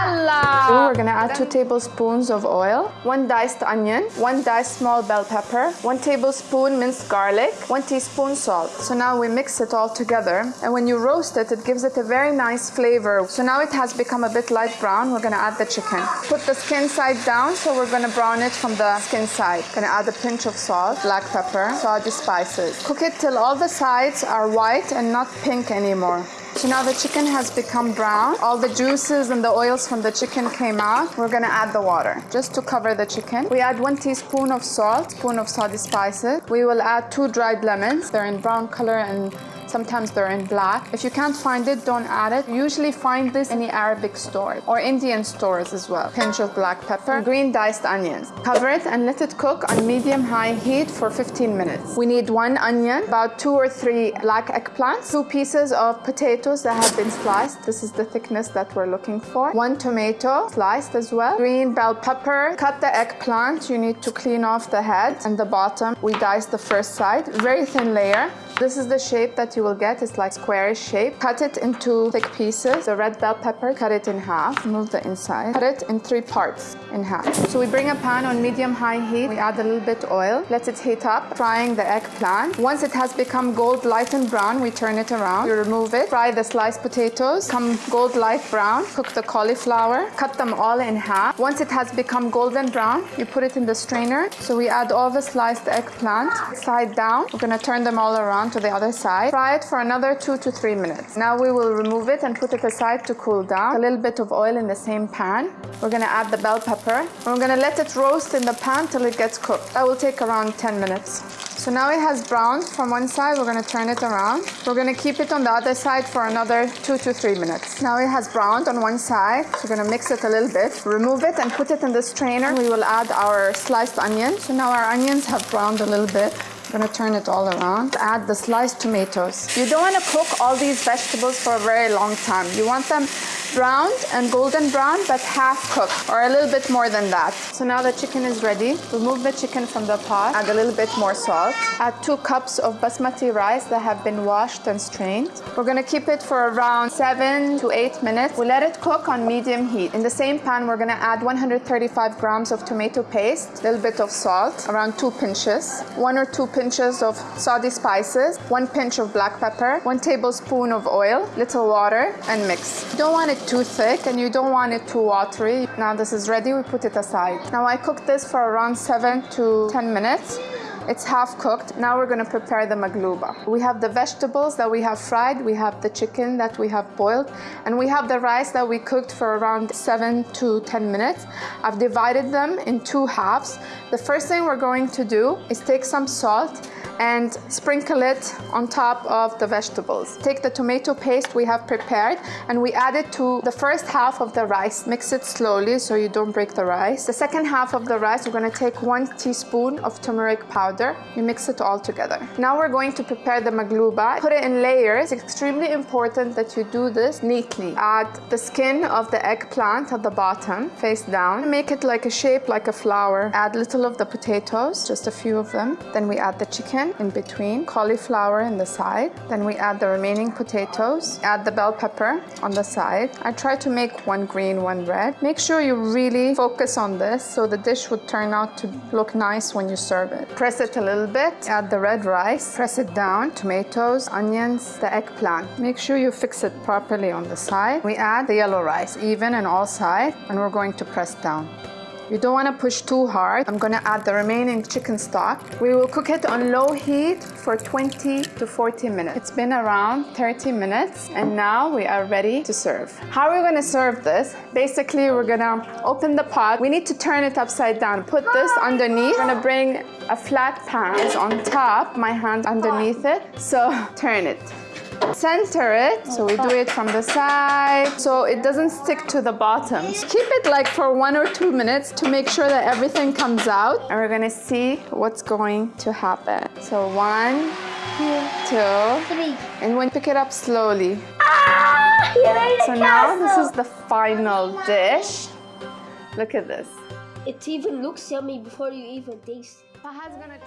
Yalla! We're gonna add two tablespoons of oil, one diced onion, one diced small bell pepper, one tablespoon minced garlic, one teaspoon salt. So now we mix it all together. And when you roast it, it gives it a very nice flavor. So now it has become a bit light brown. We're gonna add the chicken. Put the skin side down, so we're gonna brown it from the skin side. Gonna add a pinch of salt, black pepper, saudi spices. Cook it till all the sides are white and not pink anymore. So now the chicken has become brown. All the juices and the oils from the chicken came out. We're gonna add the water just to cover the chicken. We add one teaspoon of salt, spoon of saudi spices. We will add two dried lemons. They're in brown color and Sometimes they're in black. If you can't find it, don't add it. Usually find this in the Arabic store or Indian stores as well. Pinch of black pepper, green diced onions. Cover it and let it cook on medium-high heat for 15 minutes. We need one onion, about two or three black eggplants, two pieces of potatoes that have been sliced. This is the thickness that we're looking for. One tomato, sliced as well. Green bell pepper. Cut the eggplant. You need to clean off the head and the bottom. We dice the first side, very thin layer. This is the shape that you will get. It's like squarish shape. Cut it into thick pieces. The red bell pepper, cut it in half. Remove the inside. Cut it in three parts in half. So we bring a pan on medium-high heat. We add a little bit oil. Let it heat up. Frying the eggplant. Once it has become gold light and brown, we turn it around. You remove it. Fry the sliced potatoes. Come gold light brown. Cook the cauliflower. Cut them all in half. Once it has become golden brown, you put it in the strainer. So we add all the sliced eggplant side down. We're gonna turn them all around to the other side. Fry it for another two to three minutes. Now we will remove it and put it aside to cool down. A little bit of oil in the same pan. We're gonna add the bell pepper. We're gonna let it roast in the pan till it gets cooked. That will take around 10 minutes. So now it has browned from one side. We're gonna turn it around. We're gonna keep it on the other side for another two to three minutes. Now it has browned on one side. We're gonna mix it a little bit. Remove it and put it in the strainer. We will add our sliced onions. So now our onions have browned a little bit. I'm gonna turn it all around. Add the sliced tomatoes. You don't wanna cook all these vegetables for a very long time. You want them browned and golden brown, but half cooked, or a little bit more than that. So now the chicken is ready. Remove the chicken from the pot. Add a little bit more salt. Add two cups of basmati rice that have been washed and strained. We're gonna keep it for around seven to eight minutes. We let it cook on medium heat. In the same pan, we're gonna add 135 grams of tomato paste, a little bit of salt, around two pinches, one or two pinches of saudi spices, one pinch of black pepper, one tablespoon of oil, little water, and mix. You don't want it too thick and you don't want it too watery. Now this is ready, we put it aside. Now I cooked this for around seven to 10 minutes. It's half cooked. Now we're gonna prepare the magluba. We have the vegetables that we have fried, we have the chicken that we have boiled, and we have the rice that we cooked for around seven to 10 minutes. I've divided them in two halves. The first thing we're going to do is take some salt and sprinkle it on top of the vegetables. Take the tomato paste we have prepared and we add it to the first half of the rice. Mix it slowly so you don't break the rice. The second half of the rice, we're gonna take one teaspoon of turmeric powder. You mix it all together. Now we're going to prepare the magluba. Put it in layers. It's extremely important that you do this neatly. Add the skin of the eggplant at the bottom, face down. Make it like a shape like a flower. Add little of the potatoes, just a few of them. Then we add the chicken in between, cauliflower in the side. Then we add the remaining potatoes, add the bell pepper on the side. I try to make one green, one red. Make sure you really focus on this so the dish would turn out to look nice when you serve it. Press it a little bit, add the red rice, press it down, tomatoes, onions, the eggplant. Make sure you fix it properly on the side. We add the yellow rice, even on all sides, and we're going to press down. You don't want to push too hard. I'm going to add the remaining chicken stock. We will cook it on low heat for 20 to 40 minutes. It's been around 30 minutes and now we are ready to serve. How are we going to serve this? Basically, we're going to open the pot. We need to turn it upside down. Put this underneath. We're going to bring a flat pan on top, my hand underneath it. So turn it. Center it, so we do it from the side, so it doesn't stick to the bottom. Keep it like for one or two minutes to make sure that everything comes out. And we're gonna see what's going to happen. So one, two, three. And when pick it up slowly. Ah, so now this is the final dish. Look at this. It even looks yummy before you even taste. Faha's gonna